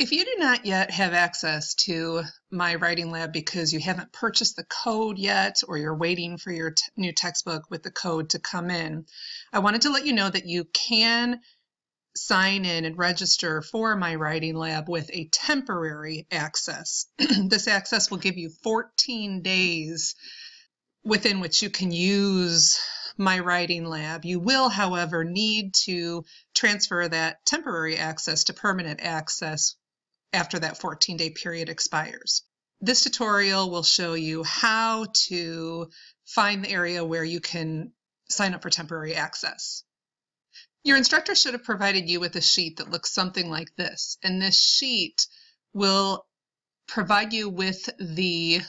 If you do not yet have access to My Writing Lab because you haven't purchased the code yet or you're waiting for your new textbook with the code to come in, I wanted to let you know that you can sign in and register for My Writing Lab with a temporary access. this access will give you 14 days within which you can use my writing lab. You will, however, need to transfer that temporary access to permanent access after that 14 day period expires. This tutorial will show you how to find the area where you can sign up for temporary access. Your instructor should have provided you with a sheet that looks something like this, and this sheet will provide you with the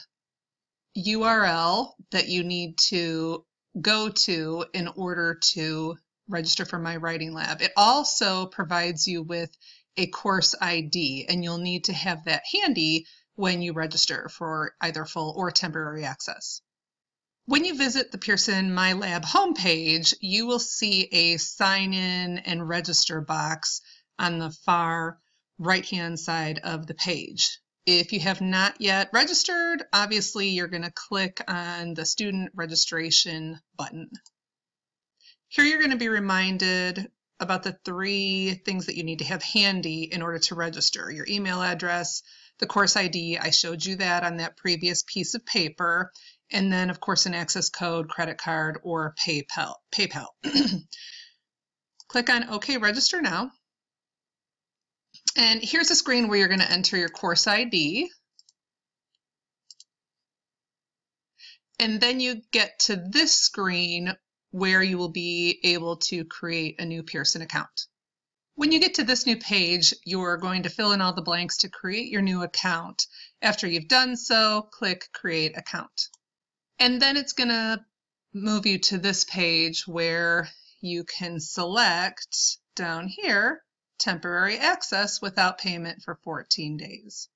URL that you need to go to in order to register for my writing lab. It also provides you with a course ID, and you'll need to have that handy when you register for either full or temporary access. When you visit the Pearson My Lab homepage, you will see a sign in and register box on the far right hand side of the page. If you have not yet registered, obviously you're going to click on the student registration button. Here you're going to be reminded about the three things that you need to have handy in order to register. Your email address, the course ID, I showed you that on that previous piece of paper, and then of course an access code, credit card, or PayPal. PayPal. Click on OK Register Now. And here's a screen where you're going to enter your course ID. And then you get to this screen where you will be able to create a new Pearson account. When you get to this new page, you're going to fill in all the blanks to create your new account. After you've done so, click Create Account. And then it's going to move you to this page where you can select down here temporary access without payment for 14 days.